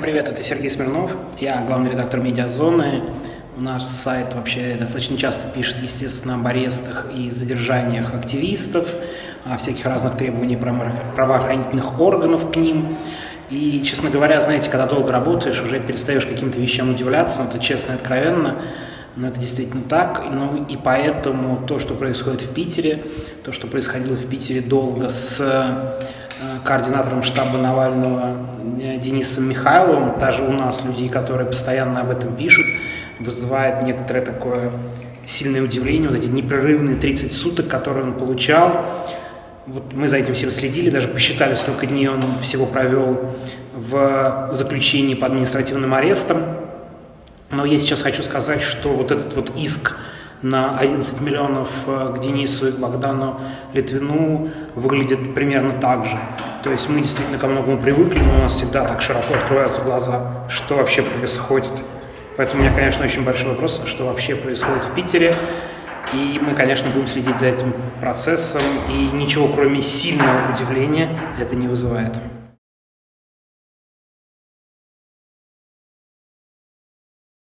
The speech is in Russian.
Привет, это Сергей Смирнов, я главный редактор «Медиазоны». Наш сайт вообще достаточно часто пишет, естественно, об арестах и задержаниях активистов, о всяких разных требованиях правоохранительных органов к ним. И, честно говоря, знаете, когда долго работаешь, уже перестаешь каким-то вещам удивляться, но это честно и откровенно, но это действительно так. Ну и поэтому то, что происходит в Питере, то, что происходило в Питере долго с координатором штаба Навального э, Денисом Михайловым, даже у нас людей, которые постоянно об этом пишут, вызывает некоторое такое сильное удивление, вот эти непрерывные 30 суток, которые он получал. Вот мы за этим всем следили, даже посчитали, сколько дней он всего провел в заключении по административным арестам. Но я сейчас хочу сказать, что вот этот вот иск на 11 миллионов э, к Денису и к Богдану Литвину выглядит примерно так же. То есть мы действительно ко многому привыкли, но у нас всегда так широко открываются глаза, что вообще происходит. Поэтому у меня, конечно, очень большой вопрос, что вообще происходит в Питере. И мы, конечно, будем следить за этим процессом, и ничего, кроме сильного удивления, это не вызывает.